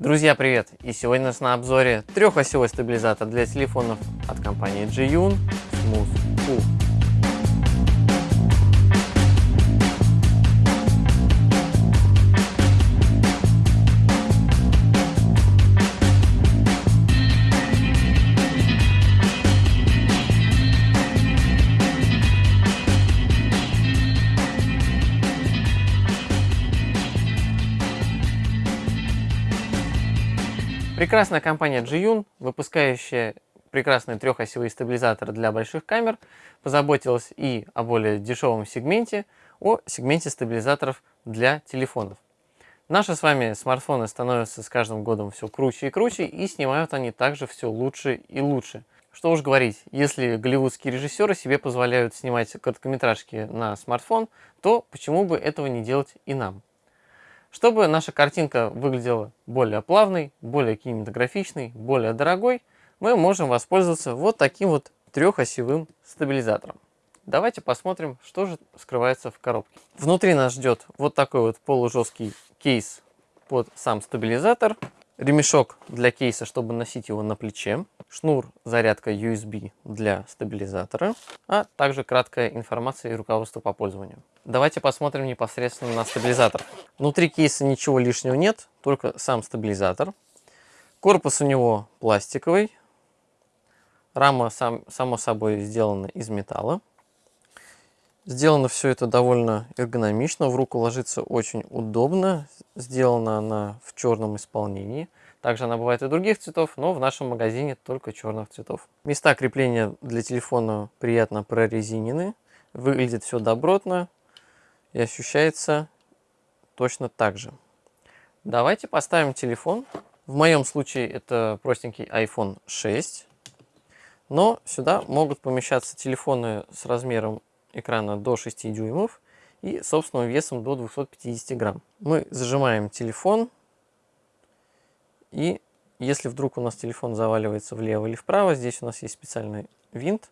Друзья, привет! И сегодня у нас на обзоре трехосевой стабилизатор для телефонов от компании Jiyun Smooth Cool. Прекрасная компания Jiyun, выпускающая прекрасные трехосевые стабилизаторы для больших камер, позаботилась и о более дешевом сегменте, о сегменте стабилизаторов для телефонов. Наши с вами смартфоны становятся с каждым годом все круче и круче, и снимают они также все лучше и лучше. Что уж говорить, если голливудские режиссеры себе позволяют снимать короткометражки на смартфон, то почему бы этого не делать и нам? Чтобы наша картинка выглядела более плавной, более кинематографичной, более дорогой, мы можем воспользоваться вот таким вот трехосевым стабилизатором. Давайте посмотрим, что же скрывается в коробке. Внутри нас ждет вот такой вот полужесткий кейс под сам стабилизатор ремешок для кейса, чтобы носить его на плече, шнур зарядка USB для стабилизатора, а также краткая информация и руководство по пользованию. Давайте посмотрим непосредственно на стабилизатор. Внутри кейса ничего лишнего нет, только сам стабилизатор. Корпус у него пластиковый, рама сам, само собой сделана из металла. Сделано все это довольно эргономично, в руку ложится очень удобно. Сделана она в черном исполнении. Также она бывает и других цветов, но в нашем магазине только черных цветов. Места крепления для телефона приятно прорезинены. Выглядит все добротно и ощущается точно так же. Давайте поставим телефон. В моем случае это простенький iPhone 6. Но сюда могут помещаться телефоны с размером экрана до 6 дюймов и собственным весом до 250 грамм. Мы зажимаем телефон и если вдруг у нас телефон заваливается влево или вправо, здесь у нас есть специальный винт.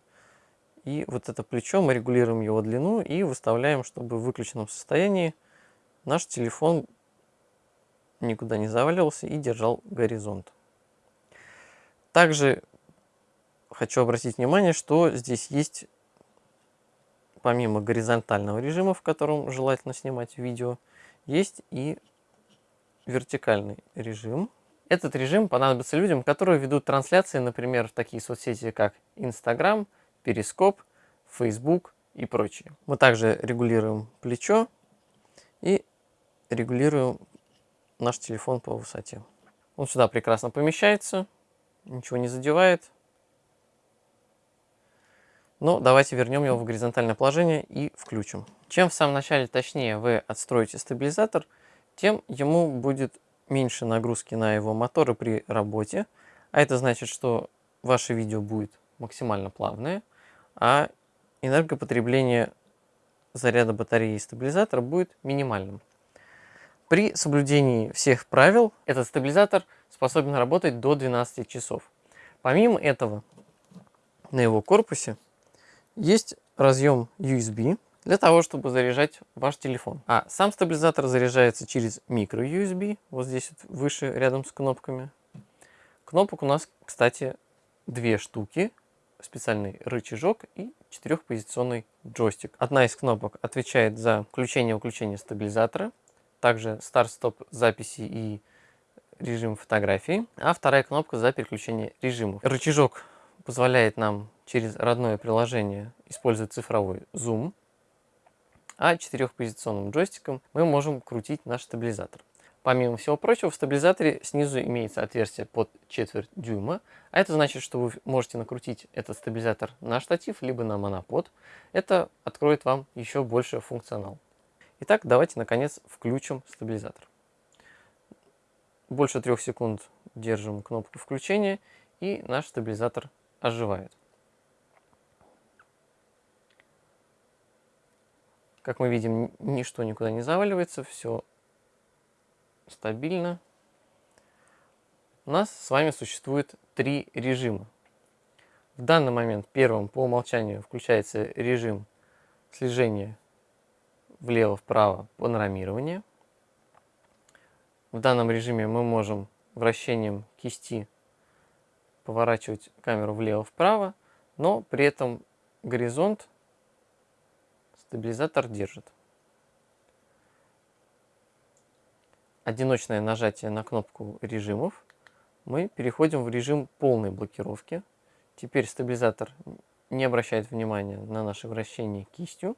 И вот это плечо мы регулируем его длину и выставляем, чтобы в выключенном состоянии наш телефон никуда не заваливался и держал горизонт. Также хочу обратить внимание, что здесь есть помимо горизонтального режима, в котором желательно снимать видео, есть и вертикальный режим. Этот режим понадобится людям, которые ведут трансляции, например, в такие соцсети, как Instagram, Перископ, Facebook и прочие. Мы также регулируем плечо и регулируем наш телефон по высоте. Он сюда прекрасно помещается, ничего не задевает. Но давайте вернем его в горизонтальное положение и включим. Чем в самом начале точнее вы отстроите стабилизатор, тем ему будет меньше нагрузки на его моторы при работе. А это значит, что ваше видео будет максимально плавное, а энергопотребление заряда батареи стабилизатора будет минимальным. При соблюдении всех правил этот стабилизатор способен работать до 12 часов. Помимо этого, на его корпусе есть разъем USB для того, чтобы заряжать ваш телефон. А сам стабилизатор заряжается через микро-USB, вот здесь вот выше, рядом с кнопками. Кнопок у нас, кстати, две штуки, специальный рычажок и четырехпозиционный джойстик. Одна из кнопок отвечает за включение-выключение стабилизатора, также старт-стоп записи и режим фотографии, а вторая кнопка за переключение режимов. Рычажок позволяет нам через родное приложение использовать цифровой зум, а четырехпозиционным джойстиком мы можем крутить наш стабилизатор. Помимо всего прочего, в стабилизаторе снизу имеется отверстие под четверть дюйма, а это значит, что вы можете накрутить этот стабилизатор на штатив, либо на монопод. Это откроет вам еще больше функционал. Итак, давайте наконец включим стабилизатор. Больше трех секунд держим кнопку включения, и наш стабилизатор оживает. Как мы видим, ничто никуда не заваливается, все стабильно. У нас с вами существует три режима. В данный момент первым по умолчанию включается режим слежения влево-вправо панорамирования. В данном режиме мы можем вращением кисти поворачивать камеру влево-вправо, но при этом горизонт стабилизатор держит. Одиночное нажатие на кнопку режимов мы переходим в режим полной блокировки. Теперь стабилизатор не обращает внимания на наше вращение кистью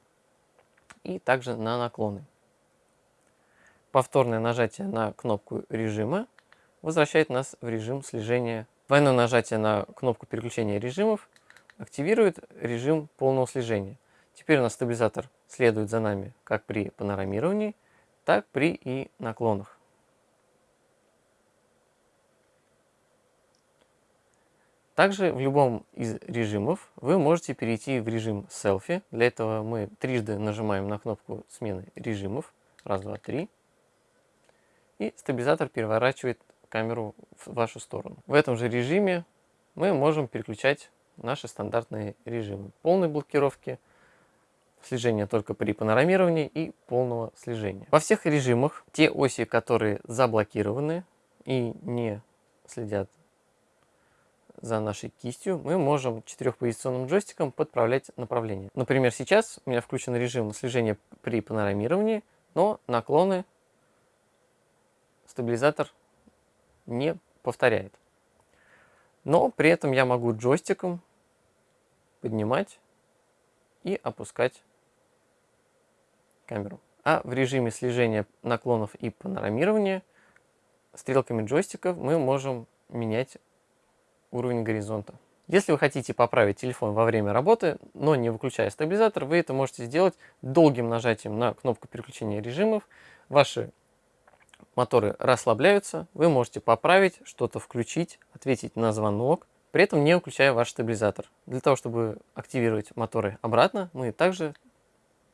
и также на наклоны. Повторное нажатие на кнопку режима возвращает нас в режим слежения. Двойное нажатие на кнопку переключения режимов активирует режим полного слежения. Теперь у нас стабилизатор следует за нами как при панорамировании, так при и наклонах. Также в любом из режимов вы можете перейти в режим селфи. Для этого мы трижды нажимаем на кнопку смены режимов. Раз, два, три. И стабилизатор переворачивает камеру в вашу сторону. В этом же режиме мы можем переключать наши стандартные режимы. Полной блокировки, слежения только при панорамировании и полного слежения. Во всех режимах те оси, которые заблокированы и не следят за нашей кистью, мы можем четырехпозиционным джойстиком подправлять направление. Например, сейчас у меня включен режим слежения при панорамировании, но наклоны стабилизатор не повторяет. Но при этом я могу джойстиком поднимать и опускать камеру. А в режиме слежения наклонов и панорамирования стрелками джойстиков мы можем менять уровень горизонта. Если вы хотите поправить телефон во время работы, но не выключая стабилизатор, вы это можете сделать долгим нажатием на кнопку переключения режимов. Ваши моторы расслабляются, вы можете поправить, что-то включить, ответить на звонок, при этом не выключая ваш стабилизатор. Для того, чтобы активировать моторы обратно, мы также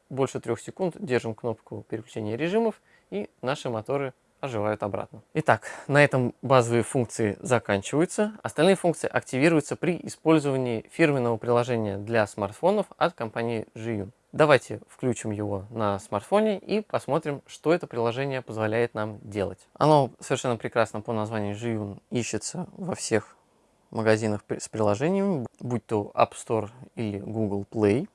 больше трех секунд держим кнопку переключения режимов и наши моторы оживают обратно. Итак, на этом базовые функции заканчиваются. Остальные функции активируются при использовании фирменного приложения для смартфонов от компании Zhiyun. Давайте включим его на смартфоне и посмотрим, что это приложение позволяет нам делать. Оно совершенно прекрасно по названию Zhiyun ищется во всех магазинах с приложениями, будь то App Store или Google Play.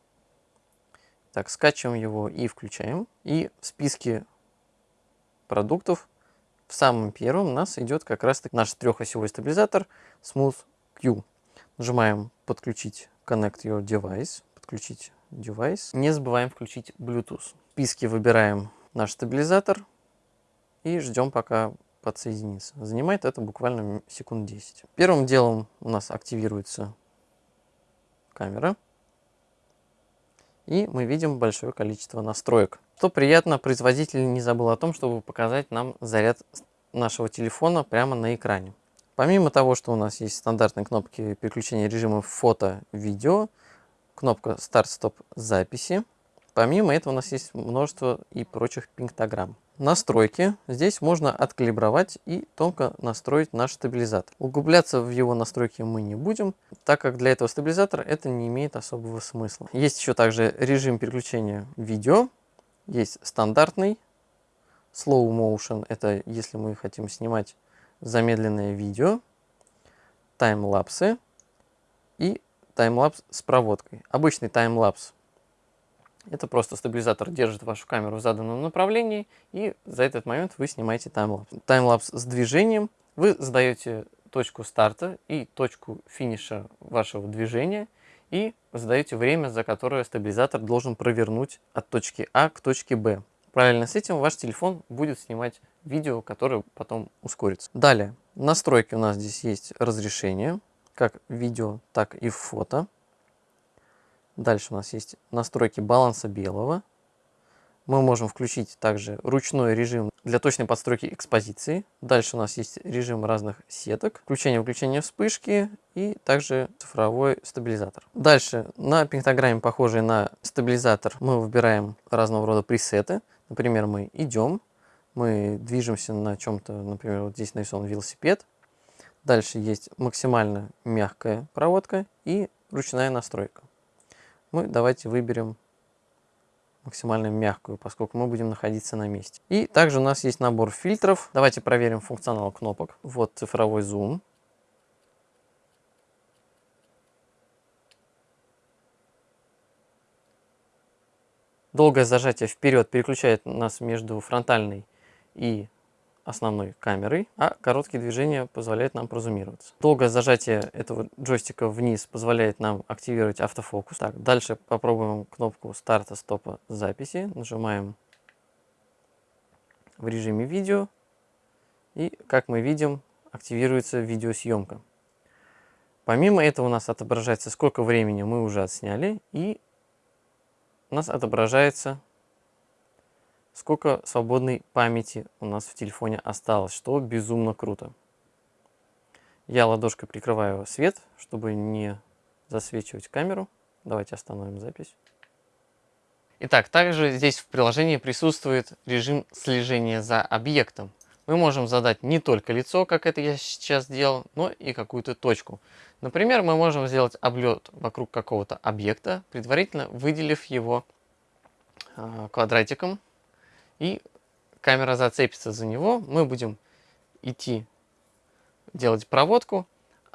Так, скачиваем его и включаем. И в списке продуктов в самом первом у нас идет как раз таки наш трехосевой стабилизатор Smooth Q. Нажимаем подключить Connect Your Device, подключить девайс. Не забываем включить Bluetooth. В списке выбираем наш стабилизатор и ждем пока подсоединится. Занимает это буквально секунд 10. Первым делом у нас активируется камера. И мы видим большое количество настроек. Что приятно, производитель не забыл о том, чтобы показать нам заряд нашего телефона прямо на экране. Помимо того, что у нас есть стандартные кнопки переключения режимов фото, видео, кнопка старт-стоп записи, помимо этого у нас есть множество и прочих пиктограмм. Настройки. Здесь можно откалибровать и тонко настроить наш стабилизатор. Углубляться в его настройки мы не будем, так как для этого стабилизатора это не имеет особого смысла. Есть еще также режим переключения видео. Есть стандартный slow motion, это если мы хотим снимать замедленное видео, таймлапсы и таймлапс с проводкой. Обычный таймлапс это просто стабилизатор держит вашу камеру в заданном направлении, и за этот момент вы снимаете таймлапс. Таймлапс с движением. Вы задаете точку старта и точку финиша вашего движения, и задаете время, за которое стабилизатор должен провернуть от точки А к точке Б. Параллельно с этим ваш телефон будет снимать видео, которое потом ускорится. Далее, настройки у нас здесь есть разрешение, как видео, так и фото. Дальше у нас есть настройки баланса белого. Мы можем включить также ручной режим для точной подстройки экспозиции. Дальше у нас есть режим разных сеток, включение-выключение вспышки и также цифровой стабилизатор. Дальше на пиктограмме, похожей на стабилизатор, мы выбираем разного рода пресеты. Например, мы идем, мы движемся на чем-то, например, вот здесь нарисован велосипед. Дальше есть максимально мягкая проводка и ручная настройка мы давайте выберем максимально мягкую, поскольку мы будем находиться на месте. И также у нас есть набор фильтров. Давайте проверим функционал кнопок. Вот цифровой зум. Долгое зажатие вперед переключает нас между фронтальной и основной камерой, а короткие движения позволяют нам прозумироваться. Долгое зажатие этого джойстика вниз позволяет нам активировать автофокус. Так, дальше попробуем кнопку старта стопа записи. Нажимаем в режиме видео. И, как мы видим, активируется видеосъемка. Помимо этого у нас отображается, сколько времени мы уже отсняли, и у нас отображается, сколько свободной памяти у нас в телефоне осталось, что безумно круто. Я ладошкой прикрываю свет, чтобы не засвечивать камеру. Давайте остановим запись. Итак, также здесь в приложении присутствует режим слежения за объектом. Мы можем задать не только лицо, как это я сейчас сделал, но и какую-то точку. Например, мы можем сделать облет вокруг какого-то объекта, предварительно выделив его э, квадратиком. И камера зацепится за него. Мы будем идти делать проводку,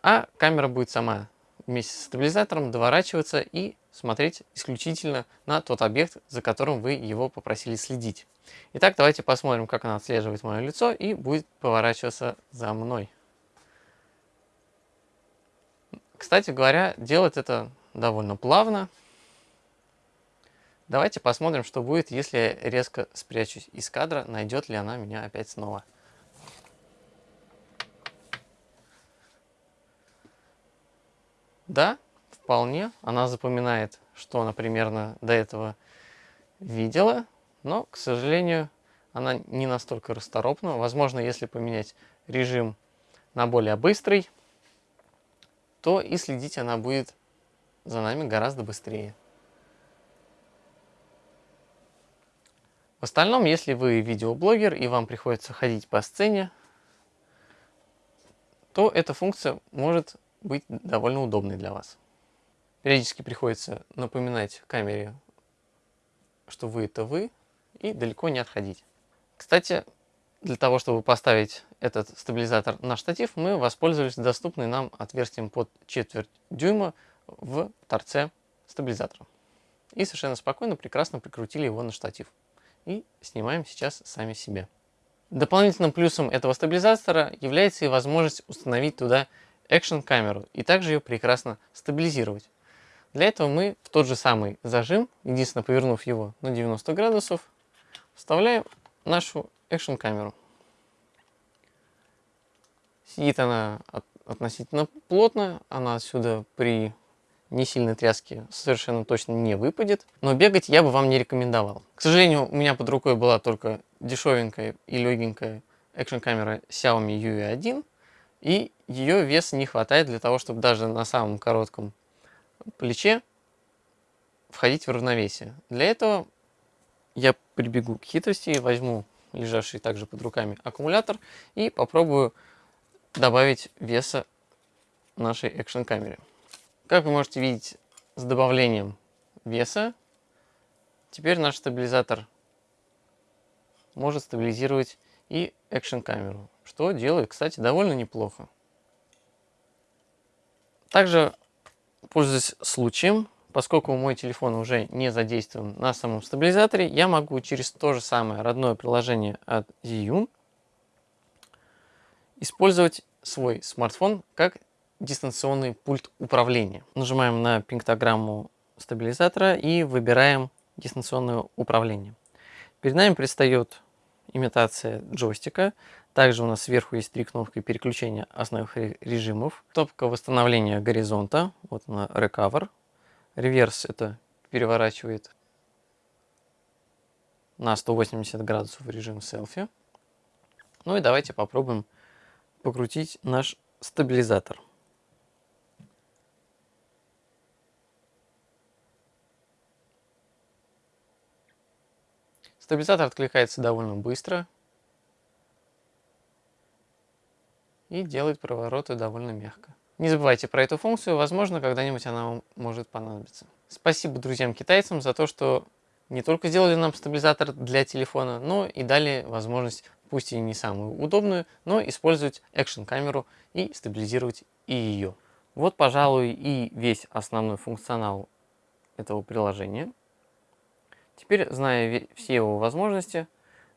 а камера будет сама вместе с стабилизатором доворачиваться и смотреть исключительно на тот объект, за которым вы его попросили следить. Итак, давайте посмотрим, как она отслеживает мое лицо и будет поворачиваться за мной. Кстати говоря, делать это довольно плавно. Давайте посмотрим, что будет, если я резко спрячусь из кадра, найдет ли она меня опять снова. Да, вполне. Она запоминает, что она примерно до этого видела, но, к сожалению, она не настолько расторопна. Возможно, если поменять режим на более быстрый, то и следить она будет за нами гораздо быстрее. В остальном, если вы видеоблогер и вам приходится ходить по сцене, то эта функция может быть довольно удобной для вас. Периодически приходится напоминать камере, что вы это вы, и далеко не отходить. Кстати, для того, чтобы поставить этот стабилизатор на штатив, мы воспользовались доступным нам отверстием под четверть дюйма в торце стабилизатора. И совершенно спокойно, прекрасно прикрутили его на штатив. И снимаем сейчас сами себе. Дополнительным плюсом этого стабилизатора является и возможность установить туда экшн камеру и также ее прекрасно стабилизировать. Для этого мы в тот же самый зажим, единственно повернув его на 90 градусов, вставляем нашу экшн камеру. Сидит она относительно плотно, она отсюда при не сильной тряске совершенно точно не выпадет, но бегать я бы вам не рекомендовал. К сожалению, у меня под рукой была только дешевенькая и легенькая экшн камера Xiaomi UE1, и ее вес не хватает для того, чтобы даже на самом коротком плече входить в равновесие. Для этого я прибегу к хитрости, возьму лежавший также под руками аккумулятор и попробую добавить веса нашей экшн камере. Как вы можете видеть с добавлением веса, теперь наш стабилизатор может стабилизировать и экшн камеру, что делает, кстати, довольно неплохо. Также Пользуясь случаем, поскольку мой телефон уже не задействован на самом стабилизаторе, я могу через то же самое родное приложение от Zhiyun использовать свой смартфон как дистанционный пульт управления. Нажимаем на пиктограмму стабилизатора и выбираем дистанционное управление. Перед нами предстает имитация джойстика. Также у нас сверху есть три кнопки переключения основных режимов. Кнопка восстановления горизонта, вот она Recover. Реверс это переворачивает на 180 градусов режим селфи. Ну и давайте попробуем покрутить наш стабилизатор. Стабилизатор откликается довольно быстро и делает провороты довольно мягко. Не забывайте про эту функцию, возможно, когда-нибудь она вам может понадобиться. Спасибо друзьям-китайцам за то, что не только сделали нам стабилизатор для телефона, но и дали возможность, пусть и не самую удобную, но использовать экшн-камеру и стабилизировать и ее. Вот, пожалуй, и весь основной функционал этого приложения. Теперь, зная все его возможности,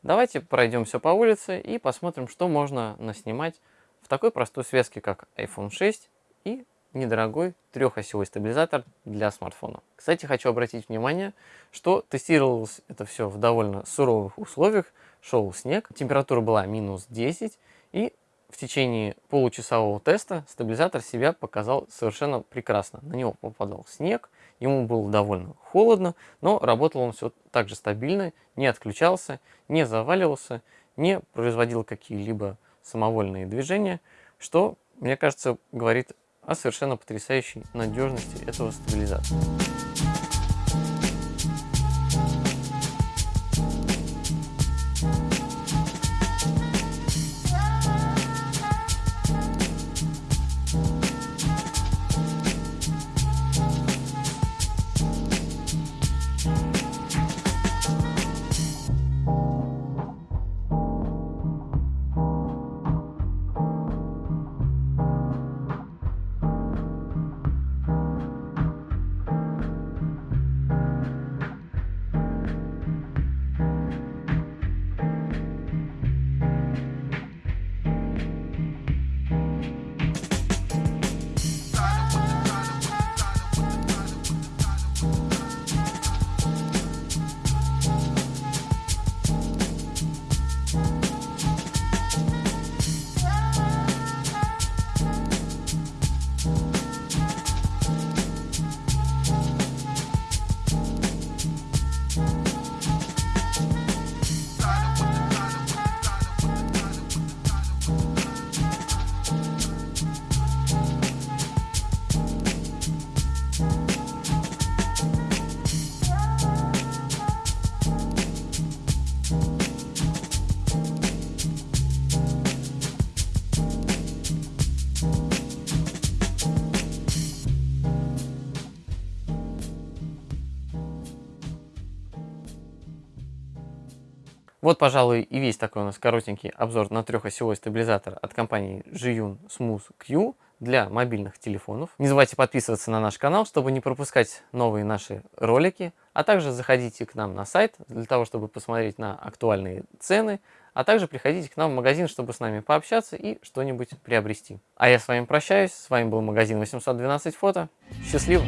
давайте пройдемся по улице и посмотрим, что можно наснимать в такой простой связке, как iPhone 6 и недорогой трехосевой стабилизатор для смартфона. Кстати, хочу обратить внимание, что тестировалось это все в довольно суровых условиях. Шел снег, температура была минус 10, и в течение получасового теста стабилизатор себя показал совершенно прекрасно. На него попадал снег, ему было довольно холодно, но работал он все так же стабильно, не отключался, не заваливался, не производил какие-либо самовольные движения, что, мне кажется, говорит о совершенно потрясающей надежности этого стабилизатора. Вот, пожалуй, и весь такой у нас коротенький обзор на трехосевой стабилизатор от компании Zhiyun Smooth Q для мобильных телефонов. Не забывайте подписываться на наш канал, чтобы не пропускать новые наши ролики, а также заходите к нам на сайт для того, чтобы посмотреть на актуальные цены, а также приходите к нам в магазин, чтобы с нами пообщаться и что-нибудь приобрести. А я с вами прощаюсь, с вами был магазин 812 фото. Счастливо!